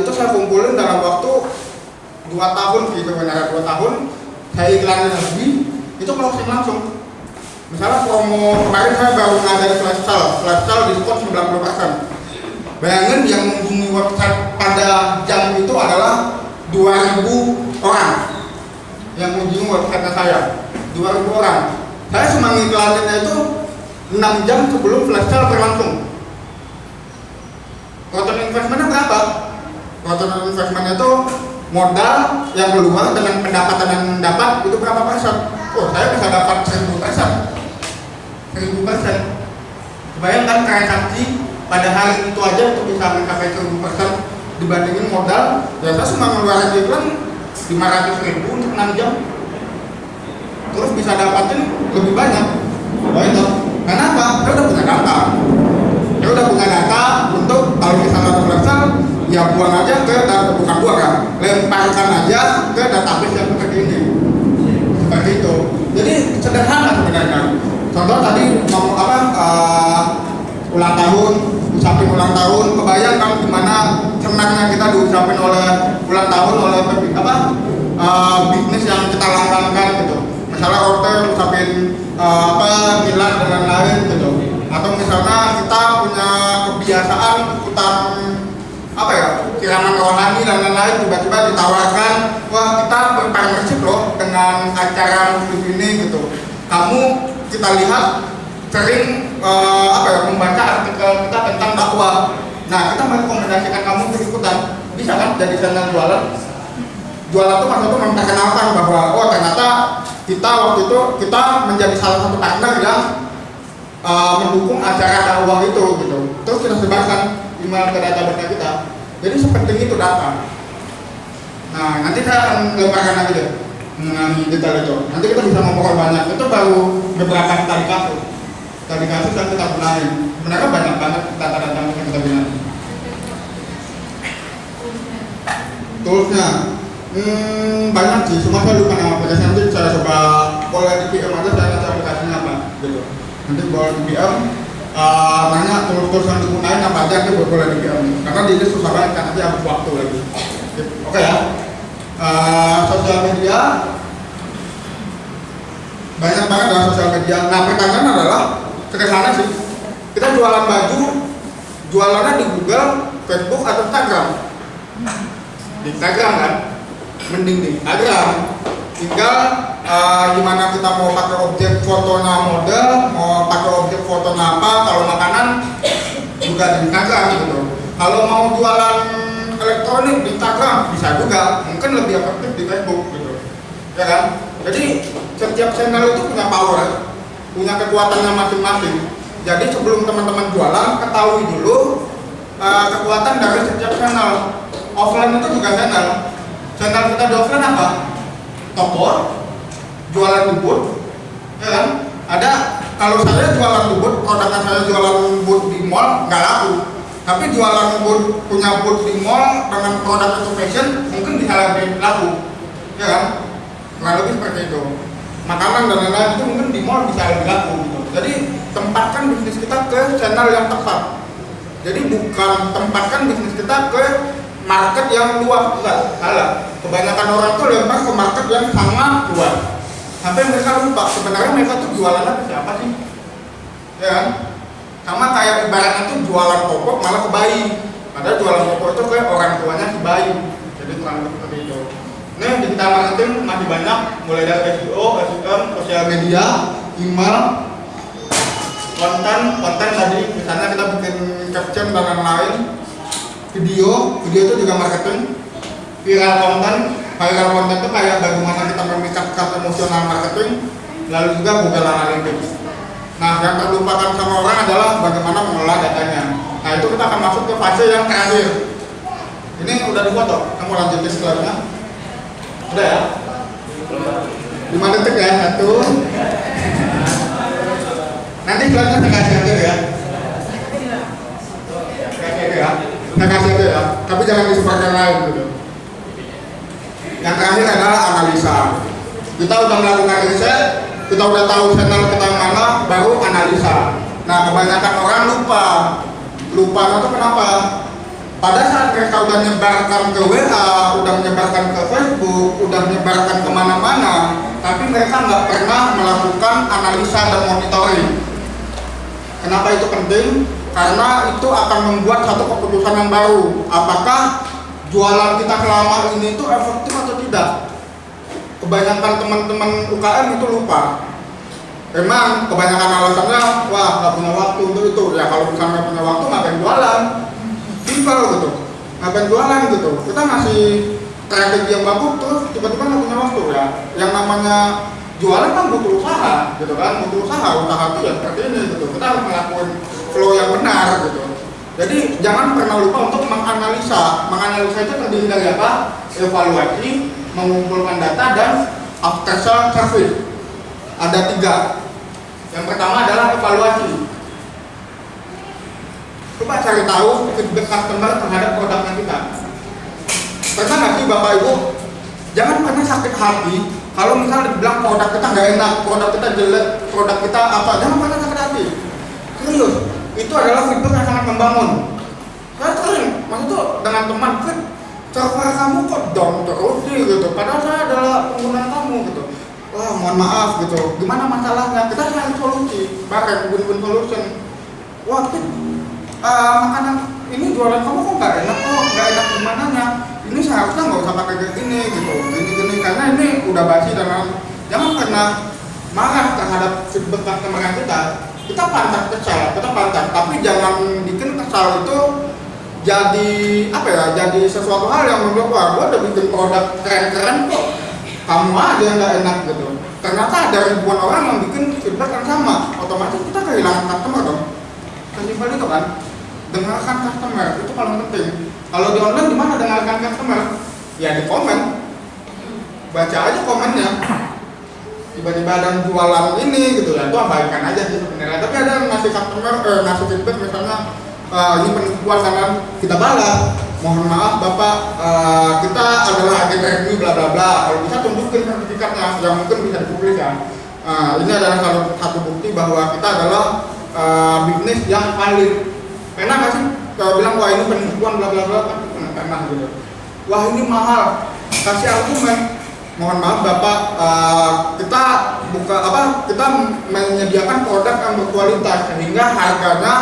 itu saya kumpulin dalam waktu 2 tahun gitu benar 2 tahun. Saya iklanin lagi itu closing langsung. Misalnya promo kemarin saya baru ngadain flash sale. Flash sale diskon 90% bayangin yang mengunjungi website pada jam itu adalah 2000 orang yang mengunjungi website saya. 2000 orang. Saya cuma ngiklaninnya itu 6 jam sebelum flash sale berlangsung. Return investmentnya berapa? Return investmentnya itu modal yang keluar dengan pendapatan yang dapat itu berapa persen? Oh saya bisa dapat 1000 persen. 1000 persen. Bayangkan transaksi pada hari itu aja untuk bisa mencapai 1000 persen dibandingin modal. Ya saya cuma ngeluarin iklan 500 ribu untuk 6 jam. Terus bisa dapatin lebih banyak. Oh itu. Kenapa? saya udah punya data. Saya udah punya data untuk kalau misalnya ada ya buang aja ke bukan buang kan lemparkan aja ke database yang seperti ini. Seperti itu. Jadi sederhana sebenarnya. Contoh tadi ngomong apa uh, ulang tahun ucapin ulang tahun. Kebayang kan gimana senangnya kita diucapin oleh ulang tahun oleh apa uh, bisnis yang kita langgankan gitu. Misalnya hotel ucapin uh, apa Milan dan lain-lain gitu. Atau misalnya kita punya kebiasaan kiraman rohani dan lain-lain tiba-tiba ditawarkan wah kita berpartnership loh dengan acara muslim ini gitu. Kamu kita lihat sering uh, apa ya membaca artikel kita tentang dakwah. Nah kita merekomendasikan kamu untuk ikutan. Bisa kan jadi channel jualan? Jualan itu maksudnya memperkenalkan bahwa oh ternyata kita waktu itu kita menjadi salah satu partner yang uh, mendukung acara dakwah itu gitu. Terus kita sebarkan email ke database kita jadi sepenting itu data. Nah nanti saya akan lemparkan lagi deh mengenai detail itu. Nanti kita bisa ngobrol banyak. Itu baru beberapa tadi kasus. Tadi kasus yang kita benahi. Sebenarnya banyak banget data-data yang kita benahi. Toolsnya. Hmm, banyak sih. Cuma saya lupa nama aplikasi nanti saya coba boleh di PM aja saya nanti aplikasinya apa gitu. Nanti boleh di PM uh, nanya tools-tools yang apa aja itu boleh di karena di list susah banget kan nanti habis waktu lagi. Oke ya. Uh, sosial media. Banyak banget dalam sosial media. Nah pertanyaan adalah sederhana sih. Kita jualan baju jualannya di Google, Facebook atau Instagram? Di Instagram kan? Mending di Instagram tinggal uh, gimana kita mau pakai objek fotonya model mau pakai objek fotonya apa kalau makanan juga di Instagram gitu. Kalau mau jualan elektronik di Instagram bisa juga. Mungkin lebih efektif di Facebook gitu. Ya kan? Jadi setiap channel itu punya power punya kekuatannya masing-masing. Jadi sebelum teman-teman jualan ketahui dulu uh, kekuatan dari setiap channel. Offline itu juga channel. Channel kita di offline apa? Toko jualan bubut ya kan? ada kalau saya jualan bubut produknya saya jualan bubut di mall nggak laku tapi jualan bubut punya bubut di mall dengan produk itu fashion mungkin bisa lebih laku ya kan? kurang lebih seperti itu makanan dan lain-lain itu mungkin di mall bisa lebih laku gitu. jadi tempatkan bisnis kita ke channel yang tepat jadi bukan tempatkan bisnis kita ke market yang luas enggak salah kebanyakan orang tuh lempar ke market yang sangat luas. Sampai mereka lupa sebenarnya mereka tuh jualan apa siapa sih? Ya kan? Sama kayak ibaratnya tuh jualan popok malah ke bayi. Padahal jualan popok itu kayak orang tuanya si bayi. Jadi kurang lebih seperti itu. Nah, digital marketing masih banyak, mulai dari SEO, SEM, sosial media, email, konten, konten tadi. Misalnya kita bikin caption dan lain-lain, video, video itu juga marketing, viral konten, viral konten itu kayak bagaimana kita memikatkan emosional marketing, lalu juga Google Analytics. Nah, yang terlupakan sama orang adalah bagaimana mengelola datanya. Nah, itu kita akan masuk ke fase yang terakhir. Ini udah difoto, kamu lanjutin slide-nya. Udah ya? 5 detik ya, satu Nanti slide-nya saya kasih aja ya ya Saya kasih aja ya, tapi jangan disebarkan lain gitu Yang terakhir adalah analisa. Kita udah melakukan riset, kita udah tahu channel kita mana, baru analisa. Nah kebanyakan orang lupa. Lupa itu kenapa? Pada saat mereka udah menyebarkan ke WA udah menyebarkan ke Facebook udah menyebarkan ke mana-mana tapi mereka nggak pernah melakukan analisa dan monitoring. Kenapa itu penting? Karena itu akan membuat satu keputusan yang baru. Apakah jualan kita selama ini itu efektif atau tidak? Kebanyakan teman-teman UKM itu lupa. Memang kebanyakan alasannya wah nggak punya waktu untuk itu. Ya kalau misalnya punya waktu ngapain jualan? Simpel gitu. Ngapain jualan gitu. Kita masih strategi yang bagus terus tiba-tiba nggak punya waktu ya. Yang namanya jualan kan butuh usaha gitu kan? Butuh usaha usaha itu ya seperti ini gitu. Kita harus melakukan flow yang benar gitu jadi jangan pernah lupa untuk menganalisa menganalisa itu terdiri dari apa evaluasi mengumpulkan data dan after sales service ada tiga. Yang pertama adalah evaluasi. Coba cari tahu feedback customer terhadap produknya kita. Pernah nggak sih Bapak Ibu? Jangan pernah sakit hati kalau misalnya dibilang produk kita nggak enak, produk kita jelek, produk kita apa, jangan pernah sakit hati. Serius, itu adalah feedback yang sangat membangun. Saya sering, maksud tuh dengan teman, server kamu kok down terus sih? Gitu, padahal saya adalah pengguna kamu gitu. Wah mohon maaf gitu. Gimana masalahnya? Kita cari solusi bareng win-win solution. Wah uh, makanan ini jualan kamu kok nggak enak kok? Nggak enak gimana nya ini seharusnya nggak usah pakai kayak gini gitu. Gini gini karena ini udah basi dan jangan pernah marah terhadap feedback customer kita kita pantas kesal kita pantas. Tapi jangan bikin kesal itu jadi apa ya jadi sesuatu hal yang menurut gua gua udah bikin produk keren-keren kok. Kamu aja yang nggak enak gitu. Ternyata ada ribuan orang yang bikin feedback yang sama. Otomatis kita kehilangan customer dong. Sesimpel itu kan dengarkan customer itu paling penting. Kalau di online gimana dengarkan customer? Ya di komen. Baca aja komennya tiba-tiba ada jualan ini gitu ya itu abaikan aja sih sebenarnya. Tapi ada yang ngasih customer eh, ngasih feedback misalnya uh, ini penipuan karena kita balas. Mohon maaf bapak uh, kita adalah agen review bla bla bla. Kalau bisa tunjukkan sertifikatnya yang mungkin bisa dipublis ya uh, ini adalah salah satu bukti bahwa kita adalah uh, bisnis yang valid. Pernah nggak sih kalau bilang wah ini penipuan bla bla bla kan? Pernah gitu. Wah ini mahal. Kasih argumen mohon maaf bapak uh, kita buka apa kita menyediakan produk yang berkualitas sehingga harganya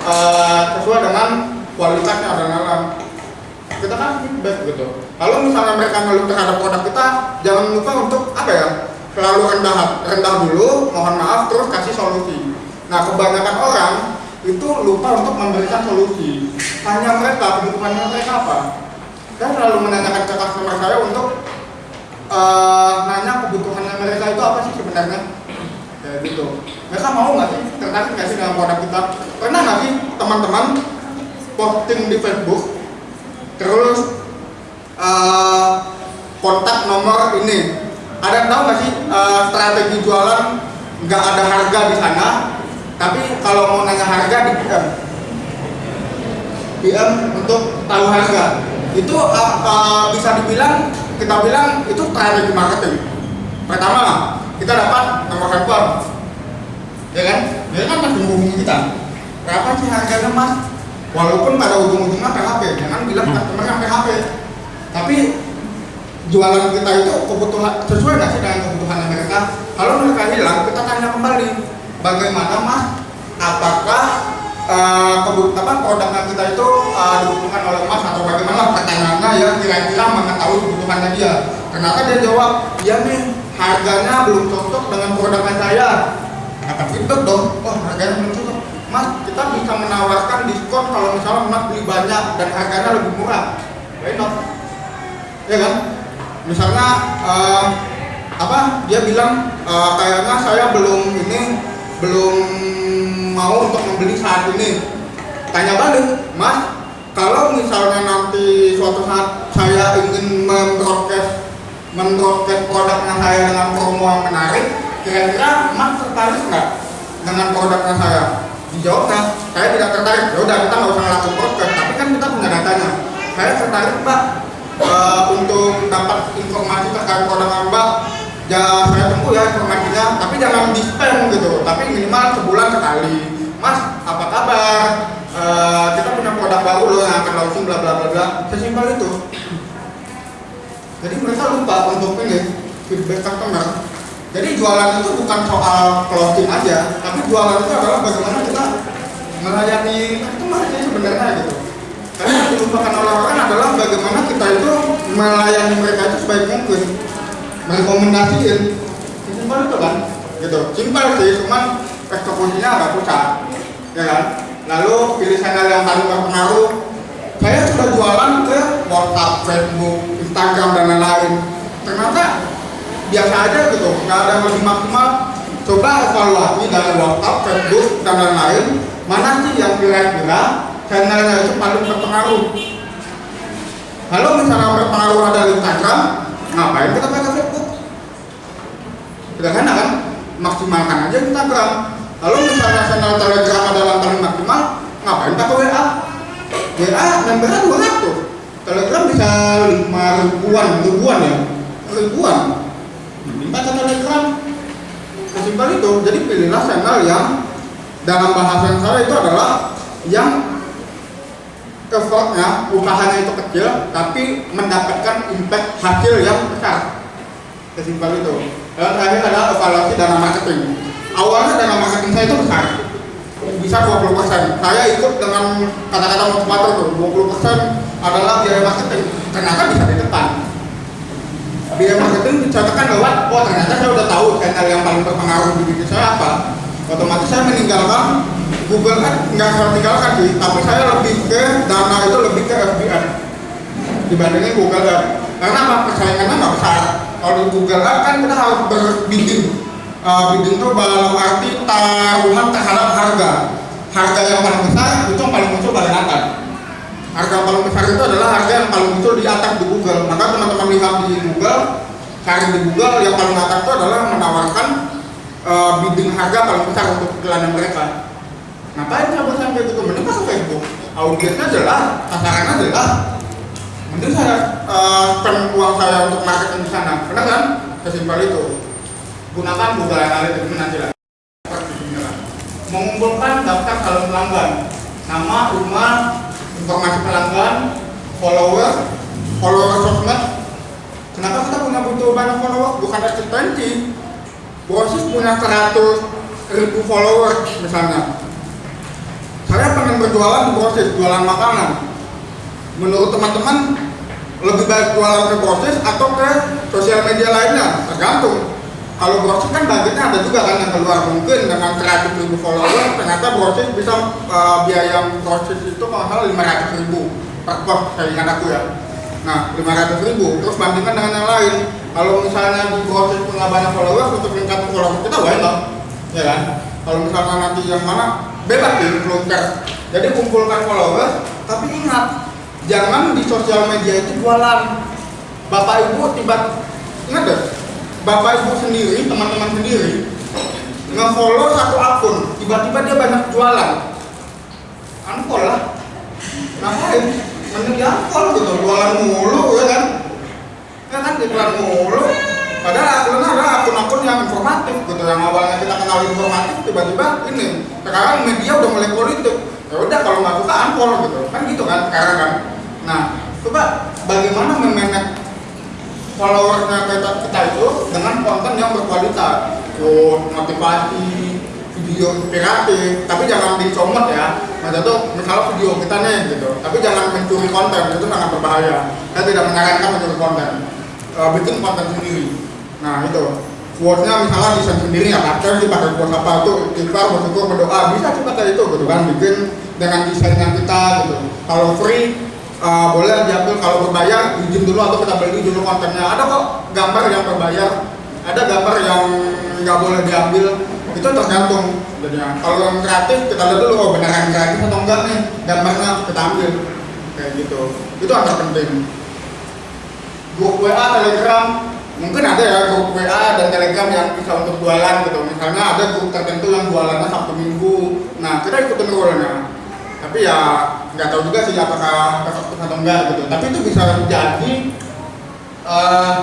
uh, sesuai dengan kualitasnya dan alam kita kan feedback gitu. Kalau misalnya mereka ngeluh terhadap produk kita jangan lupa untuk apa ya selalu rendah rendah dulu mohon maaf terus kasih solusi. Nah kebanyakan orang itu lupa untuk memberikan solusi. Hanya mereka kebutuhannya mereka apa? Saya selalu menanyakan ke customer saya untuk uh, nanya kebutuhannya mereka itu apa sih sebenarnya? Ya gitu. Mereka mau nggak sih? Tertarik nggak sih dengan produk kita? Pernah nggak sih teman-teman posting di Facebook terus uh, kontak nomor ini? Ada yang tahu nggak sih uh, strategi jualan nggak ada harga di sana tapi kalau mau nanya harga di PM PM untuk tahu harga. Itu uh, uh, bisa dibilang kita bilang itu strategi marketing. Pertama kita dapat nomor handphone. Ya kan? Dia kan masih menghubungi kita. Berapa sih harganya mas walaupun pada ujung-ujungnya PHP jangan bilang hmm. customer yang PHP tapi jualan kita itu kebutuhan sesuai nggak sih dengan kebutuhan mereka? Kalau mereka hilang kita tanya kembali bagaimana mas? Apakah uh, apa produk kita itu uh, dibutuhkan oleh mas atau bagaimana pertanyaannya yang kira-kira mengetahui kebutuhannya dia. Ternyata dia jawab ya nih harganya belum cocok dengan produknya saya. Kata feedback dong. Oh harganya belum cocok. Mas kita bisa menawarkan diskon kalau misalnya mas beli banyak dan harganya lebih murah. Why not? Ya kan? Misalnya uh, apa dia bilang uh, kayaknya saya belum ini belum mau untuk membeli saat ini. Tanya balik mas kalau misalnya nanti suatu saat saya ingin membroadcast membroadcast produknya saya dengan promo yang menarik kira-kira mas tertarik nggak dengan produknya saya? Dijawabnya saya tidak tertarik. Ya udah kita nggak usah lakukan podcast tapi kan kita punya datanya. Saya tertarik mbak uh, untuk dapat informasi terkait produk mbak. Ya saya tunggu ya informasinya jangan di spam gitu. Tapi minimal sebulan sekali. Mas apa kabar? Uh, baru loh yang akan launching bla bla bla bla. Sesimpel itu. Jadi mereka lupa untuk ini feedback customer. Jadi jualan itu bukan soal closing aja tapi jualan itu adalah bagaimana kita melayani customer aja sebenarnya gitu. Karena yang dilupakan oleh orang adalah bagaimana kita itu melayani mereka itu sebaik mungkin. Merekomendasiin. Simpel itu kan gitu. Simpel sih cuman eksekusinya agak susah ya kan? Lalu pilih channel yang paling berpengaruh saya sudah jualan ke WhatsApp, Facebook, Instagram dan lain-lain. Ternyata biasa aja gitu nggak ada yang maksimal. Coba evaluasi dari WhatsApp, Facebook dan lain-lain. Mana sih yang kira-kira channelnya itu paling berpengaruh? Kalau misalnya berpengaruh ada di Instagram ngapain kita pakai Facebook? Sederhana kan maksimalkan aja Instagram. Lalu misalnya channel Telegram adalah paling maksimal ngapain pakai WA WA membernya 200 Telegram bisa 5 ribuan ribuan ya? Ribuan. Minta ke Telegram. Sesimpel itu. Jadi pilihlah channel yang dalam bahasa yang salah itu adalah yang effortnya usahanya itu kecil tapi mendapatkan impact hasil yang besar. Sesimpel itu dan terakhir adalah evaluasi dana marketing. Awalnya dana marketing saya itu besar. Bisa 20% saya ikut dengan kata-kata motivator tuh 20% adalah biaya marketing. Ternyata bisa di depan. Biaya marketing dicatatkan lewat oh ternyata saya udah tahu channel yang paling berpengaruh di bisnis saya apa. Otomatis saya meninggalkan Google kan nggak saya tinggalkan sih. Tapi saya lebih ke dana itu lebih ke FBA dibandingin Google Ads. Karena apa? Persaingannya nggak besar kalau di Google kan kita harus berbidding uh, bidding itu dalam arti taruhan terhadap harga. Harga yang paling besar itu paling muncul paling atas. Harga yang paling besar itu adalah harga yang paling muncul di atas di Google. Maka teman-teman lihat di Google cari di Google yang paling atas itu adalah menawarkan uh, bidding harga paling besar untuk iklan mereka. Ngapain bosan kayak gitu mending masuk Facebook? Audiensnya jelas sasarannya jelas mending saya uh, uang saya untuk marketing di sana. Benar kan? Sesimpel itu. Gunakan Google Analytics nanti lah. Mengumpulkan daftar calon pelanggan. Nama, rumah, informasi pelanggan, follower, follower sosmed. Kenapa kita punya butuh banyak follower? bukan eksistensi Brosis punya 100 ribu follower misalnya. Saya pengen berjualan di proses jualan makanan menurut teman-teman lebih baik jualan ke proses atau ke sosial media lainnya tergantung. Kalau proses kan budgetnya ada juga kan yang keluar. Mungkin dengan 100 ribu follower ternyata proses bisa uh, biaya proses itu mahal 500 ribu per post saya ingat aku ya. Nah 500 ribu. Terus bandingkan dengan yang lain. Kalau misalnya di proses punya banyak follower untuk meningkatkan follower kita why not ya kan? Kalau misalnya nanti yang mana bebas di influencer. Jadi kumpulkan followers tapi ingat jangan di sosial media itu jualan. Bapak ibu tiba ingat deh bapak ibu sendiri teman-teman sendiri nge-follow satu akun tiba-tiba dia banyak jualan. Unfollow lah. Ngapain? Mending di unfollow gitu jualan mulu ya kan? Ya kan jualan mulu. Padahal akunnya ada akun-akun yang informatif gitu yang awalnya kita kenal informatif tiba-tiba ini sekarang media udah mulai politik. Ya udah kalau nggak suka unfollow gitu. Kan gitu kan sekarang kan nah coba bagaimana memanage followersnya kita, kita itu dengan konten yang berkualitas? Quote, motivasi video inspiratif tapi jangan dicomot ya. Maksudnya tuh misalnya video kita nih gitu. Tapi jangan mencuri konten itu sangat berbahaya. Saya tidak menyarankan mencuri konten. Uh, bikin konten sendiri. Nah itu. Quote-nya misalnya desain sendiri ya pakai sih pakai quote apa tuh ikhlas bersyukur berdoa. Bisa juga kayak itu gitu kan bikin dengan desain yang kita gitu. Kalau free uh, boleh diambil kalau berbayar izin dulu atau kita beli dulu kontennya. Ada kok gambar yang berbayar ada gambar yang nggak boleh diambil. Itu tergantung. Jadinya kalau yang kreatif kita lihat dulu oh beneran kreatif atau enggak nih gambarnya kita ambil. Kayak gitu. Itu agak penting. Grup WA Telegram. Mungkin ada ya grup WA dan Telegram yang bisa untuk jualan gitu. Misalnya ada grup tertentu yang jualannya Sabtu Minggu. Nah kita ikutin rule-nya tapi ya nggak tahu juga sih apakah efektif atau enggak gitu. Tapi itu bisa jadi uh,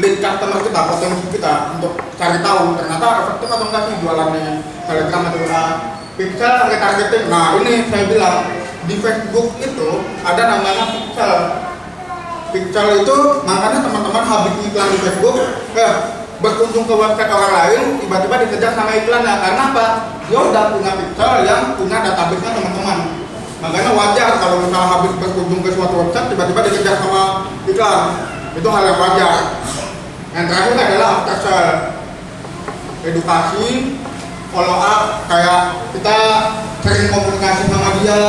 lead customer kita potensi kita untuk cari tahu ternyata efektif atau enggak sih jualannya. Telegram atau WA pixel target targeting nah ini saya bilang di Facebook itu ada namanya pixel pixel itu makanya teman-teman habis iklan di Facebook eh, berkunjung ke website orang lain tiba-tiba dikejar sama iklannya. Karena apa? Dia udah punya pixel yang punya database-nya teman-teman makanya wajar kalau misalnya habis berkunjung ke suatu website tiba-tiba dikejar sama iklan. Itu hal yang wajar. Yang terakhir adalah after sale. Edukasi follow up kayak kita sering komunikasi sama dia.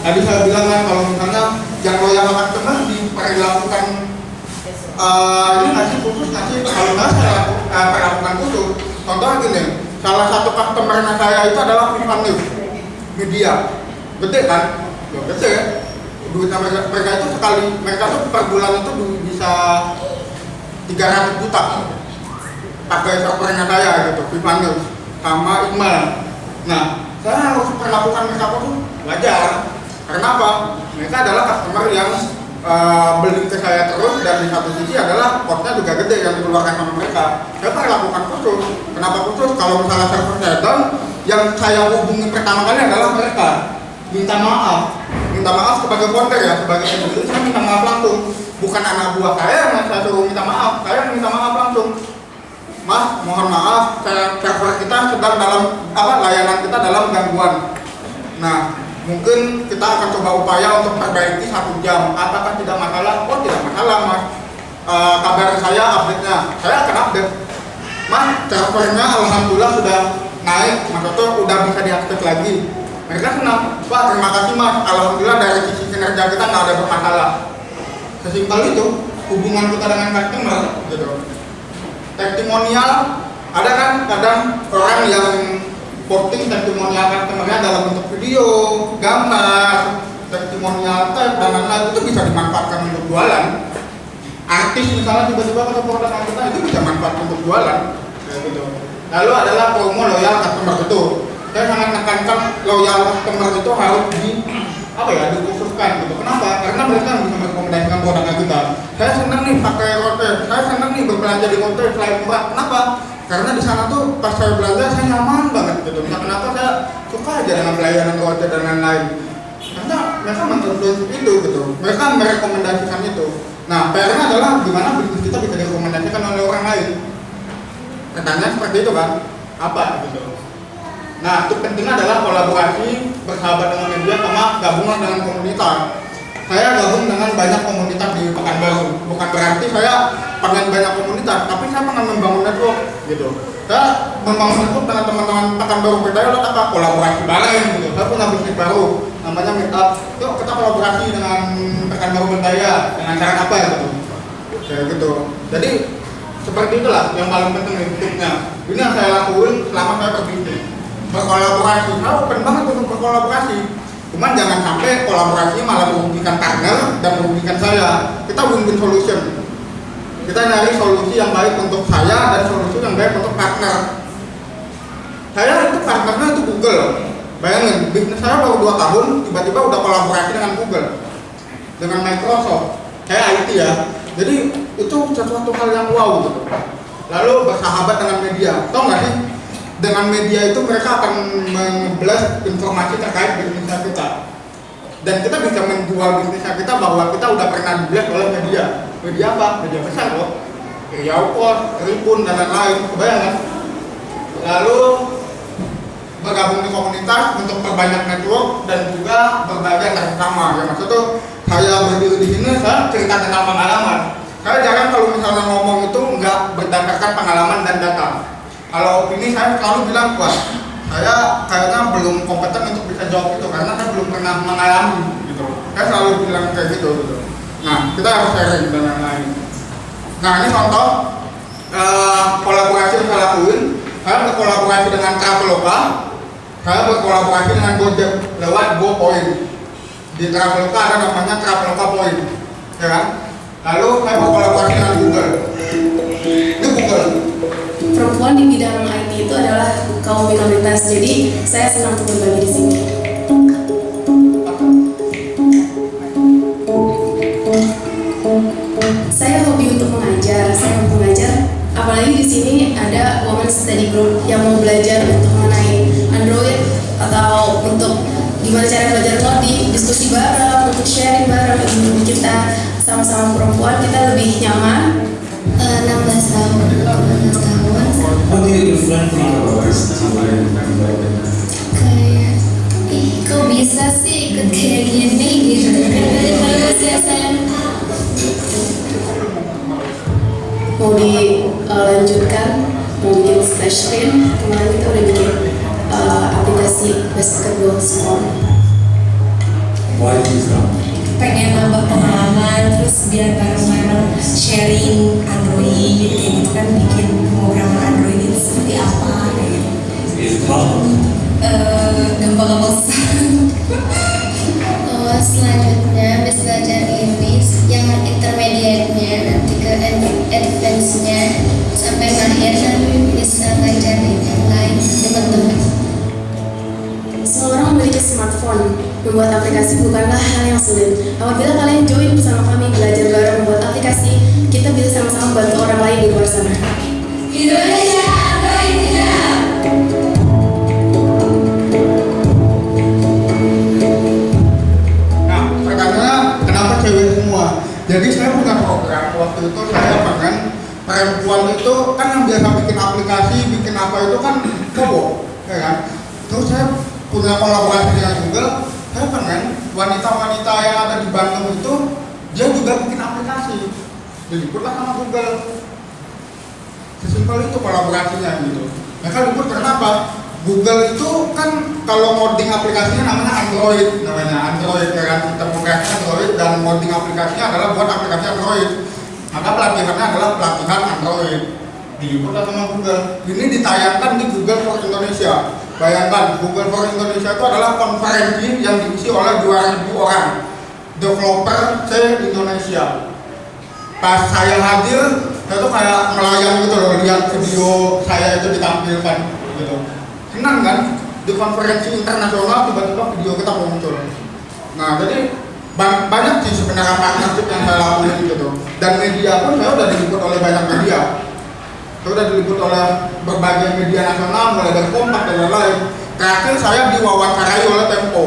Tadi saya bilang kan kalau misalnya yang loyal customer diperlakukan uh, ini ngasih khusus ngasih kalau nggak saya uh, perlakukan khusus. Contoh gini salah satu customer saya itu adalah Vivan media. Gede kan ya. Gede duit mereka, mereka itu sekali mereka tuh per bulan itu bisa 300 juta. Pakai servernya saya gitu. Vivan News sama Iqbal. Nah saya harus perlakukan mereka pun wajar. Karena apa? mereka adalah customer yang uh, beli ke saya terus dan di satu sisi adalah cost juga gede yang dikeluarkan sama mereka. Saya perlakukan khusus. Kenapa khusus? kalau misalnya server saya down yang saya hubungi pertama kali adalah mereka minta maaf minta maaf sebagai konter ya sebagai editor saya minta maaf langsung bukan anak buah saya yang saya suruh minta maaf saya minta maaf langsung Mas, mohon maaf, server kita sedang dalam apa layanan kita dalam gangguan. Nah, mungkin kita akan coba upaya untuk perbaiki satu jam. Apakah tidak masalah? Oh, tidak masalah, Mas. E, kabar saya update-nya, saya akan update. Mas, servernya alhamdulillah sudah naik, maksudnya sudah bisa diakses lagi. Mereka senang, Pak, terima kasih Mas. Alhamdulillah dari sisi kinerja kita nggak ada bermasalah. Sesimpel itu hubungan kita dengan customer, gitu testimonial ada kan kadang orang yang posting testimonial customernya dalam bentuk video, gambar, testimonial type dan lain-lain itu bisa dimanfaatkan untuk jualan. Artis misalnya tiba-tiba ke produk kita itu bisa manfaat untuk jualan. Gitu. Lalu adalah promo loyal customer itu. Saya sangat menekankan loyal customer itu harus di apa ya dikhususkan gitu. Kenapa? Karena mereka bisa merekomendasikan produknya kita. Saya senang nih pakai rote, saya senang nih berbelanja di rote selain murah. Kenapa? Karena di sana tuh pas saya belanja saya nyaman banget gitu. Nah, kenapa saya suka aja dengan pelayanan rote dan lain-lain. Karena mereka menginfluence itu gitu. Mereka merekomendasikan itu. Nah, PR-nya adalah gimana bisnis kita bisa direkomendasikan oleh orang lain. Pertanyaan seperti itu kan? Apa gitu? Nah, itu pentingnya adalah kolaborasi bersahabat dengan media sama gabungan dengan komunitas. Saya gabung dengan banyak komunitas di Pekanbaru. Bukan berarti saya pengen banyak komunitas, tapi saya pengen membangun network gitu. Saya membangun network dengan teman-teman Pekanbaru Berdaya lo apa kolaborasi bareng gitu. Saya punya bisnis baru namanya Meetup. Yuk kita kolaborasi dengan Pekanbaru Berdaya dengan cara apa ya gitu. Kayak gitu. Jadi seperti itulah yang paling penting hidupnya. Ini yang saya lakuin selama saya berbisnis berkolaborasi. Saya open banget untuk berkolaborasi. Cuman jangan sampai kolaborasi malah merugikan partner dan merugikan saya. Kita win-win solution. Kita nyari solusi yang baik untuk saya dan solusi yang baik untuk partner. Saya itu partnernya itu Google bayangin bisnis saya baru 2 tahun tiba-tiba udah kolaborasi dengan Google. Dengan Microsoft. Saya IT ya. Jadi itu sesuatu hal yang wow gitu. Lalu bersahabat dengan media. Tau nggak sih dengan media itu mereka akan memblast informasi terkait bisnisnya kita. Dan kita bisa menjual bisnisnya kita bahwa kita udah pernah diblast oleh media. Media apa? media besar loh. Yaukos, Ribun, dan lain-lain. Kebayang lalu bergabung di komunitas untuk perbanyak network dan juga berbagi antar sama. Ya maksud tuh saya berdiri di sini saya cerita tentang pengalaman. Saya jarang kalau misalnya ngomong itu nggak berdasarkan pengalaman dan data kalau opini saya selalu bilang kuat saya kayaknya belum kompeten untuk bisa jawab itu karena saya belum pernah mengalami gitu saya selalu bilang kayak gitu gitu nah kita harus sharing dan lain-lain nah ini contoh uh, kolaborasi yang saya lakuin. Saya berkolaborasi dengan Traveloka. Saya berkolaborasi dengan Gojek lewat GoPoint di Traveloka ada namanya Traveloka Point ya kan? Lalu saya berkolaborasi dengan Google. Ini Google perempuan di bidang IT itu adalah kaum minoritas. Jadi saya senang untuk berbagi di sini. Saya hobi untuk mengajar. Saya hobi mengajar. Apalagi di sini ada Women Study Group yang mau belajar untuk mengenai Android atau untuk gimana cara belajar di diskusi untuk sharing bareng kita sama-sama perempuan kita lebih nyaman Eh, 16 tahun 16 tahun What do your friend think about this kayak ih kok bisa sih ikut kayak gini gitu. Terus ya saya mau dilanjutkan mau bikin splash screen? Kemarin kita udah bikin uh, aplikasi basketball sport. Why is that? pengen nambah pengalaman terus biar bareng-bareng sharing Android gitu. Kayak gitu kan bikin pemrograman seperti apa hard? Eh, gampang-gampang susah oh selanjutnya habis belajar Inggris yang intermediate-nya nanti ke ad- advance-nya sampai akhir dan bisa ngajarin yang lain teman-teman Semua orang memiliki smartphone. Membuat aplikasi bukanlah hal yang sulit. Apabila kalian join bersama kami belajar bareng membuat aplikasi, kita bisa sama-sama bantu orang lain di luar sana. Indonesia Jadi saya punya program waktu itu saya pengen perempuan itu kan yang biasa bikin aplikasi, bikin apa itu kan cowok, ya kan? Terus saya punya kolaborasi dengan Google, saya pengen wanita-wanita yang ada di Bandung itu dia juga bikin aplikasi, diliputlah sama Google. Sesimpel itu kolaborasinya gitu. Mereka liput karena apa? Google itu kan kalau modding aplikasinya namanya Android namanya Android ya kan? Kita menggunakan Android dan modding aplikasinya adalah buat aplikasi Android. Maka pelatihannya adalah pelatihan Android. Diliputlah sama Google? Ini ditayangkan di Google for Indonesia. Bayangkan Google for Indonesia itu adalah konferensi yang diisi oleh 2000 orang. Developer se Indonesia. Pas saya hadir saya tuh kayak melayang gitu loh lihat video saya itu ditampilkan gitu senang kan? Di konferensi internasional tiba-tiba video kita muncul. Nah jadi ba- banyak sih sebenarnya partnership yang saya lakuin gitu. Dan media pun saya udah diliput oleh banyak media. Saya udah diliput oleh berbagai media nasional mulai dari Kompas dan lain-lain. Terakhir saya diwawancarai oleh Tempo.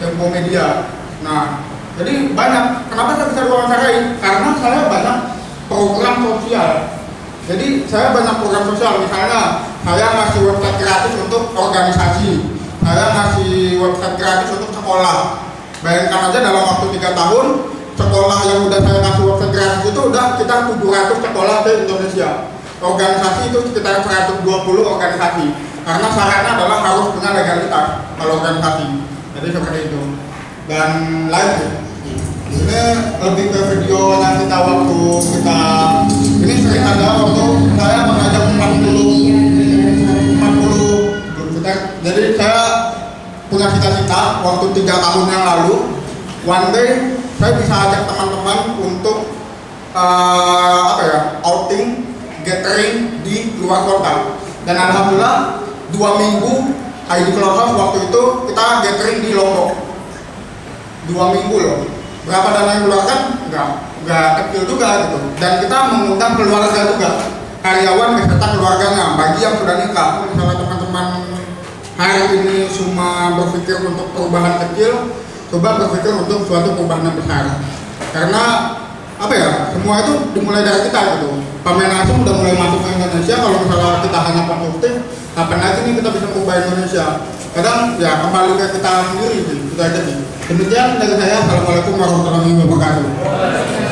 Tempo Media. Nah jadi banyak. Kenapa saya bisa diwawancarai? Karena saya banyak program sosial. Jadi saya banyak program sosial. Misalnya saya ngasih website gratis untuk organisasi. Saya ngasih website gratis untuk sekolah. Bayangkan aja dalam waktu tiga tahun sekolah yang udah saya kasih website gratis itu udah kita 700 sekolah di Indonesia. Organisasi itu sekitar 120 organisasi. Karena syaratnya adalah harus punya legalitas kalau organisasi. Jadi seperti itu. Dan sih ini lebih ke video yang kita waktu kita ini sering ada waktu saya mengajak 40 40 kita jadi saya punya cita-cita waktu tiga tahun yang lalu one day saya bisa ajak teman-teman untuk eh, apa ya outing gathering di luar kota. Dan alhamdulillah dua minggu ID Clubhouse waktu itu kita gathering di Lombok. Dua minggu loh. Berapa dana yang dikeluarkan? Enggak enggak kecil juga gitu. Dan kita mengundang keluarga juga. Karyawan beserta keluarganya bagi yang sudah nikah misalnya teman-teman hari ini cuma berpikir untuk perubahan kecil coba berpikir untuk suatu perubahan yang besar. Karena apa ya semua itu dimulai dari kita gitu. Pemain asing udah mulai masuk ke Indonesia kalau misalnya kita hanya positif kapan lagi nih kita bisa merubah Indonesia? Kadang ya kembali ke kita sendiri sih itu aja sih demikian dari saya. Assalamualaikum warahmatullahi wabarakatuh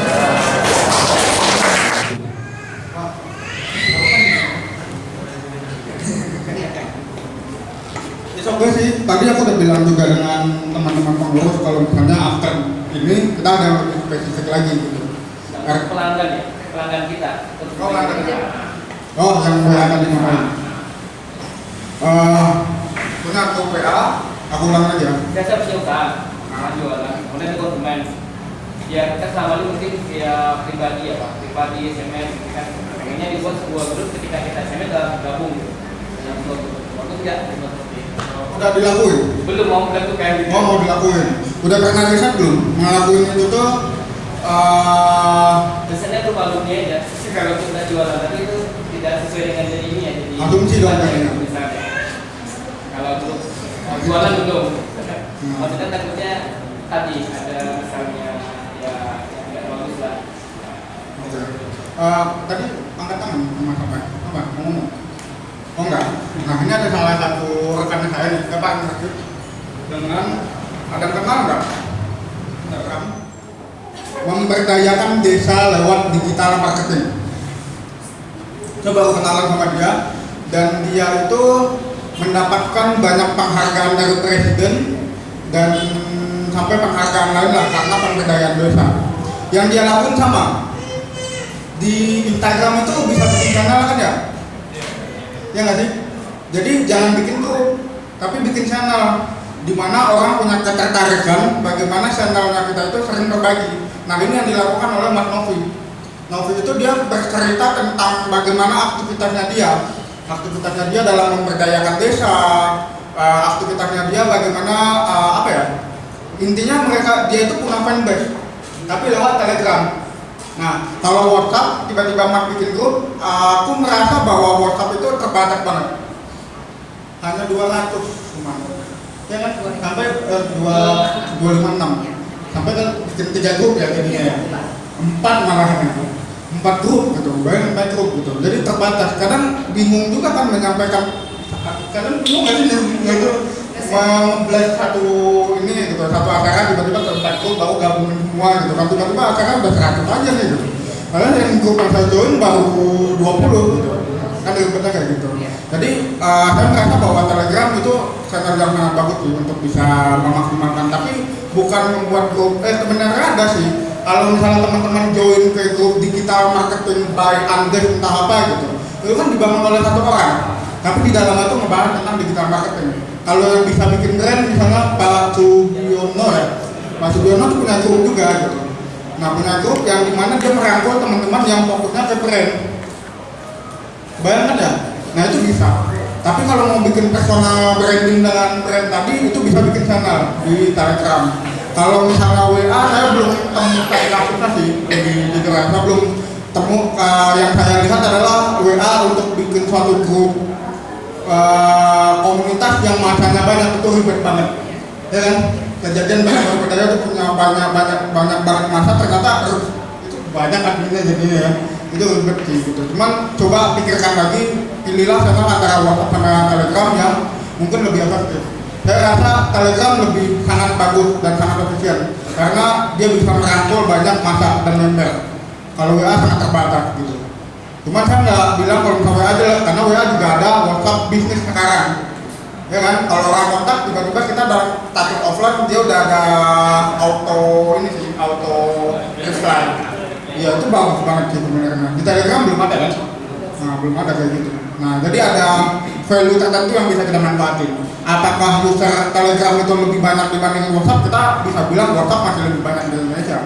It's okay sih, tadi aku udah bilang juga dengan teman-teman pengurus kalau misalnya after ini kita ada yang lebih spesifik lagi gitu. Kar- pelanggan ya? Pelanggan kita. Oh, pelanggan kita. Oh, yang mulai akan dimakan. Eh, punya aku PA, aku ulang aja. biasa usaha nah, jualan. Kemudian di konsumen ya kita selama ini mungkin via pribadi ya pak. Pribadi SMS gitu kan. Pengennya dibuat sebuah grup ketika kita SMS gabung gitu dalam sebuah grup waktu itu Udah dilakuin. belum mau melakukan gitu Oh, mau dilakuin. Udah pernah riset belum? Ngelakuin itu tuh eh biasanya tuh alumni aja kalau kita jualan tapi itu tidak sesuai dengan jadi ini ya jadi Asumsi dong kayaknya. misalnya kalau untuk jualan belum Hmm. maksudnya takutnya tadi ada misalnya ya yang tidak bagus lah Oke. Eh, tadi angkat tangan mas apa? Apa? Mau ngomong? Oh enggak. Nah ini ada salah satu rekan saya nih, Bapak Ngerti dengan ada kenal enggak? Enggak kan? Memberdayakan desa lewat digital marketing. Coba kenalan sama dia dan dia itu mendapatkan banyak penghargaan dari presiden dan sampai penghargaan lain lah karena pemberdayaan desa. Yang dia lakukan sama, di Instagram itu bisa bikin channel kan ya? Ya nggak sih? Jadi jangan bikin grup, tapi bikin channel di mana orang punya ketertarikan bagaimana channelnya kita itu sering berbagi. Nah ini yang dilakukan oleh Mas Novi. Novi itu dia bercerita tentang bagaimana aktivitasnya dia, aktivitasnya dia dalam memberdayakan desa, eh, aktivitasnya dia bagaimana eh, apa ya? Intinya mereka dia itu punya fanbase, tapi lewat Telegram. Nah, kalau WhatsApp tiba-tiba Mas bikin grup, aku merasa bahwa WhatsApp itu terbatas banget. Hanya 200 cuma. Ya kan? Sampai eh, dua dua lima enam. Sampai ke bikin tiga grup ya jadinya ya. Empat malah itu. Empat grup gitu, bayangin empat grup gitu. Jadi terbatas. Kadang bingung juga kan menyampaikan. Kadang bingung nggak sih gitu memblast satu ini gitu. Satu acara tiba-tiba grup baru gabungin semua gitu kan. Tiba-tiba acara udah 100 aja nih gitu. Padahal yang grup yang saya join baru 20 gitu. Kan ribetnya kayak gitu. Jadi eh, saya merasa bahwa telegram itu channel yang sangat bagus sih untuk bisa memaksimalkan. Tapi bukan membuat grup eh sebenarnya ada sih. Kalau misalnya teman-teman join ke grup digital marketing by Andes entah apa gitu. Itu kan dibangun oleh satu orang. Tapi di dalamnya itu ngebahas tentang digital marketing kalau yang bisa bikin brand misalnya Pak Sugiono ya. Pak Sugiono tuh punya grup juga gitu. Nah punya grup yang di mana dia merangkul teman-teman yang fokusnya ke brand. Bayangkan ya. Nah itu bisa. Tapi kalau mau bikin personal branding dengan brand tadi itu bisa bikin channel di telegram. Kalau misalnya WA saya belum temu kayak sih di, di saya belum temu eh, yang saya lihat adalah WA untuk bikin suatu grup eh, komunitas yang masanya banyak itu ribet banget. Ya kan? Kejadian banyak berbeda itu punya banyak banyak banyak banget masa ternyata itu banyak adminnya jadinya ya. Itu ribet sih gitu. Cuman coba pikirkan lagi pilihlah channel antara WhatsApp sama Telegram yang mungkin lebih efektif. Saya rasa Telegram lebih sangat bagus dan sangat efisien karena dia bisa merangkul banyak masa dan member. Kalau WA sangat terbatas gitu Cuma saya nggak bilang kalau misalnya WA aja, karena WA juga ada WhatsApp bisnis sekarang. Ya kan, kalau orang kontak tiba-tiba kita dalam status offline dia udah ada auto ini sih, auto reply. Iya itu bagus banget sih sebenarnya. Di Telegram belum ada kan? Nah belum ada kayak gitu. Nah jadi ada value tertentu yang bisa kita manfaatin. Apakah user Telegram itu lebih banyak dibanding WhatsApp? Kita bisa bilang WhatsApp masih lebih banyak di Indonesia,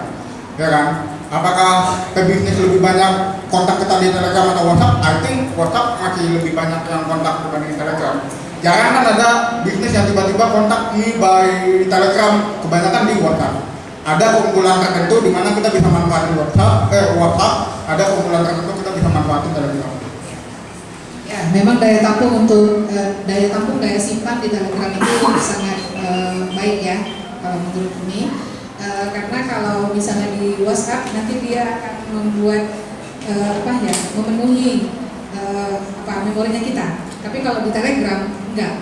ya kan? Apakah ke bisnis lebih banyak kontak kita di Telegram atau WhatsApp? I think WhatsApp masih lebih banyak yang kontak dibanding Telegram. Jarang kan ada bisnis yang tiba-tiba kontak nih by Telegram, kebanyakan di WhatsApp. Ada keunggulan tertentu di mana kita bisa manfaatin WhatsApp, eh WhatsApp, ada keunggulan tertentu kita bisa manfaatin Telegram. Ya, memang daya tampung untuk eh, daya tampung daya simpan di Telegram itu sangat eh, baik ya kalau menurut ini. Eh, karena kalau misalnya di WhatsApp nanti dia akan membuat eh, apa ya memenuhi eh, apa memorinya kita. Tapi kalau di Telegram enggak,